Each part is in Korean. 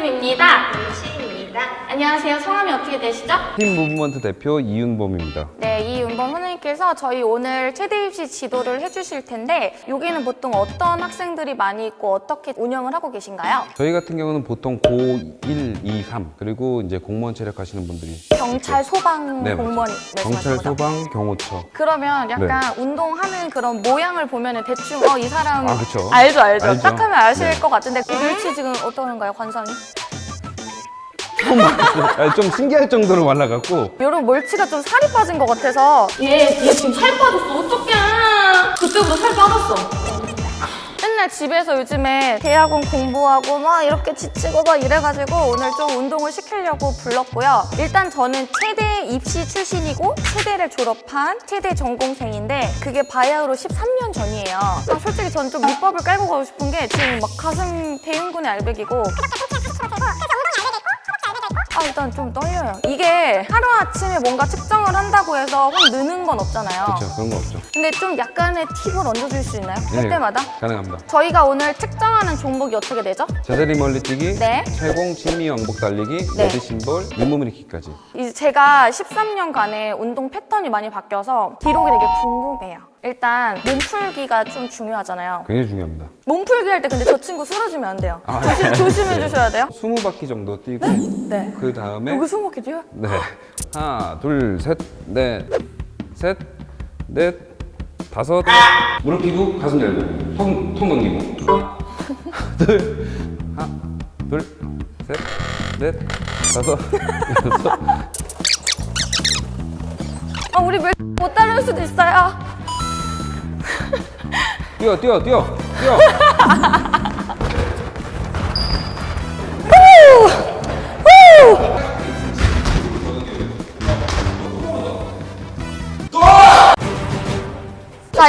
한금입니다. 시입니다. 안녕하세요. 성함이 어떻게 되시죠? 팀 무브먼트 대표 이윤범입니다. 네, 이은범 선생님께서 저희 오늘 최대 입시 지도를 해주실 텐데 여기는 보통 어떤 학생들이 많이 있고 어떻게 운영을 하고 계신가요? 저희 같은 경우는 보통 고1, 2, 3 그리고 이제 공무원 체력하시는 분들이 경찰, 소방 네, 공무원 경찰, 말씀하신 거죠? 소방, 경호처 그러면 약간 운동하는 그런 모양을 보면 은 대충 어 이 사람 아. 알죠 알죠 알죠. 딱 하면 아실 네. 것 같은데 그 멸치 지금 어떠는가요 관상이? 아, 좀 신기할 정도로 말라갖고. 여러분 멀치가 좀 살이 빠진 것 같아서. 얘, 얘 지금 살 빠졌어. 어떡해. 그때보다 살 빠졌어. 맨날 집에서 요즘에 대학원 공부하고 막 이렇게 지치고 막 이래가지고 오늘 좀 운동을 시키려고 불렀고요. 일단 저는 체대 입시 출신이고 체대를 졸업한 체대 전공생인데 그게 바야흐로 13년 전이에요. 아, 솔직히 저는 좀 밑밥을 깔고 가고 싶은 게 지금 막 가슴 대흉근의 알배기고 아 일단 좀 떨려요 이게 하루아침에 뭔가 측정을 한다고 해서 확 느는 건 없잖아요 그렇죠 그런 거 없죠. 근데 좀 약간의 팁을 얹어줄 수 있나요? 할 네, 때마다? 가능합니다. 저희가 오늘 측정하는 종목이 어떻게 되죠? 제자리 멀리 뛰기, 네. 채공, 친미 왕복 달리기, 네. 레드 심볼, 윗몸일으키까지. 이제 제가 13년간의 운동 패턴이 많이 바뀌어서 기록이 되게 궁금해요 일단 몸풀기가 좀 중요하잖아요. 굉장히 중요합니다. 몸풀기 할 때 근데 저 친구 쓰러지면 안 돼요. 아, 조심, 네. 조심해 주셔야 돼요. 20바퀴 정도 뛰고 네. 그 다음에 여기 숨 먹게 돼요? 네. 하나 둘 셋 넷 셋 넷 다섯. 무릎 펴고 가슴 열고. 통, 통 넘기고. 둘. 하나 둘 셋 넷 다섯 여섯. 아 우리 몇 못 따를 수도 있어요 뛰어 뛰어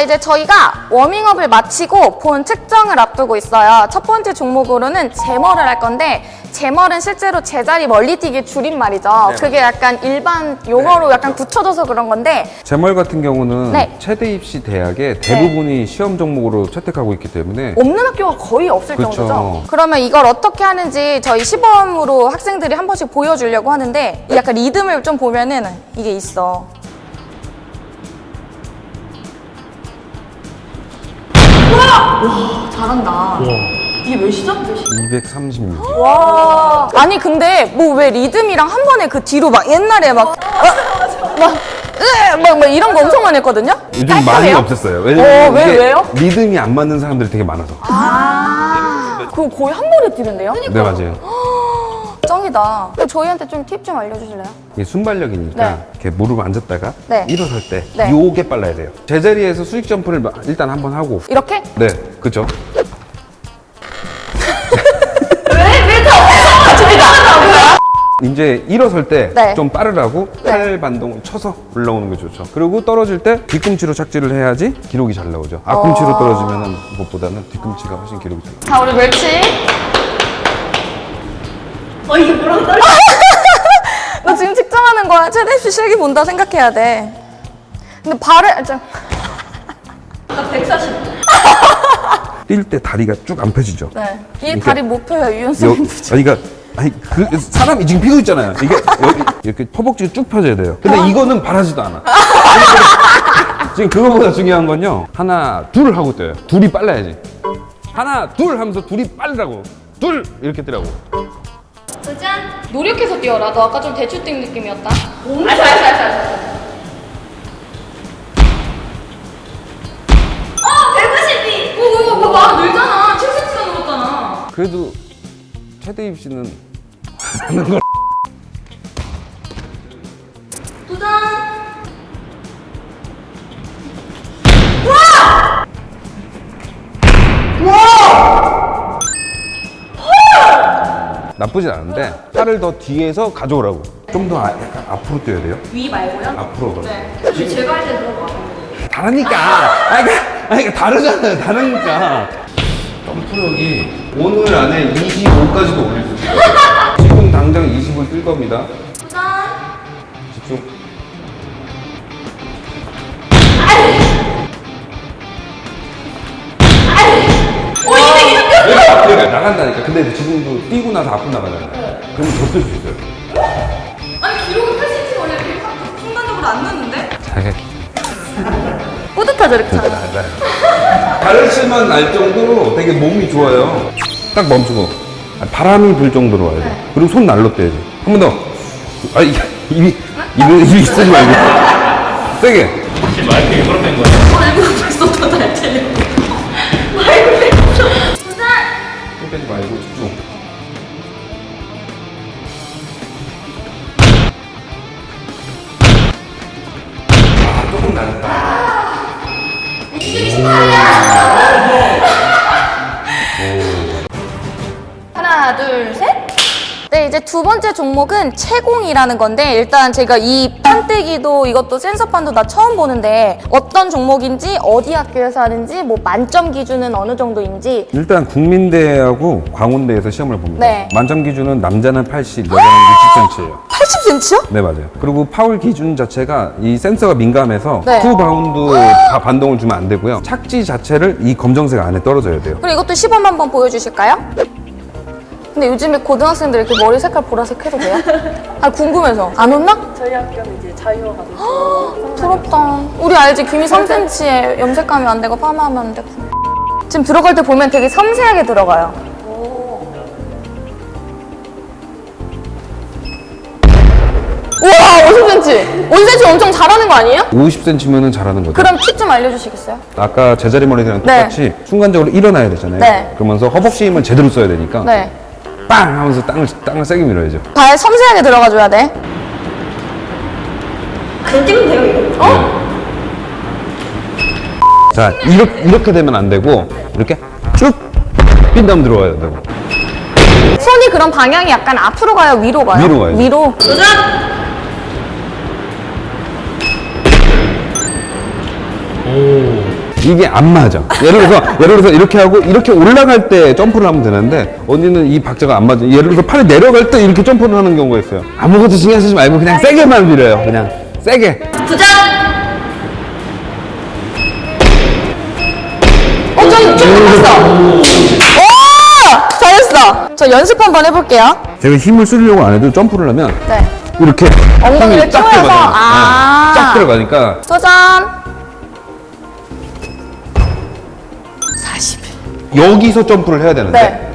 이제 저희가 워밍업을 마치고 본 측정을 앞두고 있어요. 첫 번째 종목으로는 제머를 할 건데 제머는 실제로 제자리 멀리뛰기 줄임말이죠. 그게 약간 일반 용어로 약간 굳혀져서 그런 건데. 제멀 같은 경우는 네. 체대 입시 대학의 대부분이 시험 종목으로 채택하고 있기 때문에 없는 학교가 거의 없을 그쵸. 정도죠. 그러면 이걸 어떻게 하는지 저희 시범으로 학생들이 한 번씩 보여주려고 하는데 이 약간 리듬을 좀 보면은 이게 있어 와 잘한다 이게 몇이죠? 몇이? 236 와 아니 근데 뭐 왜 리듬이랑 한 번에 그 뒤로 막 옛날에 막 어? 막, 으, 막, 막 이런 거 엄청 많이 했거든요? 요즘 많이 깔끔해요? 없앴어요. 어, 왜냐면 왜, 왜요? 리듬이 안 맞는 사람들이 되게 많아서. 아 그거 거의 한 번에 뛰는데요? 네 맞아요. 그럼 저희한테 좀 팁 좀 알려주실래요? 이게 순발력이니까 네. 이렇게 무릎 앉았다가 네. 일어설 때 네. 요게 빨라야 돼요. 제자리에서 수직 점프를 마- 일단 한번 하고 이렇게? 네 그렇죠. 이제 일어설 때 네. 좀 빠르라고 네. 팔 반동을 쳐서 올라오는 게 좋죠. 그리고 떨어질 때 뒤꿈치로 착지를 해야지 기록이 잘 나오죠. 앞꿈치로 어. 떨어지면 것보다는 뒤꿈치가 훨씬 기록이 잘 나와요. 자 우리 멸치 어 이게 뭐라고 떨려? 너 지금 입시 실기 본다 생각해야 돼 근데 발을 아, 좀나 140. 뛸 때 다리가 쭉 안 펴지죠. 네. 이 이렇게- 다리 못 펴요 유연성이 아니, 그러니까 아니 그 사람이 지금 피고 있잖아요. 이게 여기 이렇게 허벅지가 쭉 펴져야 돼요. 근데 이거는 바라지도 않아. 지금 그거보다 중요한 건요. 하나 둘 하고 떠요. 둘이 빨라야지. 하나 둘 하면서 둘이 빨라고. 둘 이렇게 뜨라고. 노력해서 뛰어라 너 아까 좀 대추 뛴 느낌이었다 알았어 알았어 알았어. 알았어. 어 152. 오 이거 봐봐 늘잖아 7cm가 늘었잖아 그래도 최대 입시는 하는 걸. 나쁘진 않은데 팔을 더 뒤에서 가져오라고. 좀더 아, 약간 앞으로 뛰어야 돼요. 위 말고요? 앞으로 더. 네. 제가 할 때 그런 거 같아요. 다르니까. 아니, 그러니까, 아니, 그러니까 다르잖아요. 다르니까. 점프력이 오늘 안에 25까지도 올릴 수 있어요. 지금 당장 20을 뛸 겁니다. 집중. 오 200, 200. 그러니까 나간다니까. 근데 지금도 나서 앞으로 나가잖아요. 그러면 더 쓸 수 있어요. 아니 기록이 80이 원래 이렇게 확 순간적으로 안 넣는데? 자기 뿌듯하죠, 이렇게 하면. 가르치만 날 정도로 되게 몸이 좋아요. 딱 멈추고 아, 바람이 불 정도로 와야 돼. 그리고 손 날로 떼야지. 한 번 더. 아 이- 입이 입이 입이 쓰지 말고 세게. 혹시 마이크 일부러 뺀 거예 하나, 둘, 셋. 두 번째 종목은 체공이라는 건데 일단 제가 이 판때기도 이것도 센서판도 다 처음 보는데 어떤 종목인지 어디 학교에서 하는지 뭐 만점 기준은 어느 정도인지 일단 국민대하고 광운대에서 시험을 봅니다. 네. 만점 기준은 남자는 80, 여자는 60cm예요. 80cm요? 네 맞아요. 그리고 파울 기준 자체가 이 센서가 민감해서 네. 투 바운드 다 반동을 주면 안 되고요. 착지 자체를 이 검정색 안에 떨어져야 돼요. 그리고 이것도 시범 한번 보여주실까요? 근데 요즘에 고등학생들 이렇게 머리 색깔 보라색 해도 돼요? 아 궁금해서 안 혼나? 저희 학교는 이제 자유화가지고 부럽다. 우리 알지? 귀미 3cm에 염색하면 안 되고 파마하면 안 되고. 지금 들어갈 때 보면 되게 섬세하게 들어가요. 우와 50cm! 50cm 엄청 잘하는 거 아니에요? 50cm면은 잘하는 거죠. 그럼 팁 좀 알려주시겠어요? 아까 제자리 머리랑 네. 똑같이 순간적으로 일어나야 되잖아요. 네. 그러면서 허벅지 힘을 제대로 써야 되니까 네. 빵 하면서 땅을 땅을 세게 밀어야죠. 발 섬세하게 들어가줘야 돼. 그냥 돼요 이거. 어? 자 이렇게 이렇게 되면 안 되고 이렇게 쭉빈 다음 들어와야 되고 손이 그럼 방향이 약간 앞으로 가요? 위로 가요? 위로 가야죠. 위로. 도전! 이게 안 맞아. 예를 들어서 예를 들어서 이렇게 하고 이렇게 올라갈 때 점프를 하면 되는데 언니는 이 박자가 안 맞아. 예를 들어서 팔이 내려갈 때 이렇게 점프를 하는 경우가 있어요. 아무것도 신경 쓰지 말고 그냥 세게만 밀어요. 그냥 세게. 도전! 어, 좀, 좀 못했어. 오! 잘했어. 저 연습 한번 해볼게요. 제가 힘을 쓰려고 안 해도 점프를 하면 네. 이렇게 엉덩이를 힘이 쫙 쪼여서, 들어가잖아요. 아. 네, 쫙 들어가니까 도전. 여기서 점프를 해야 되는데 네.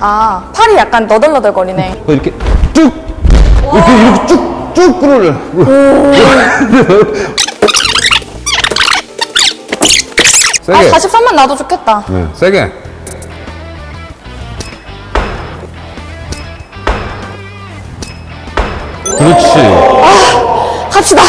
아, 팔이 약간 너덜너덜거리네. 그 이렇게 쭉 이렇게 이렇게 쭉쭉. 아, 세게. 43만 나도 좋겠다. 네, 세게. 그렇지. 갑시다.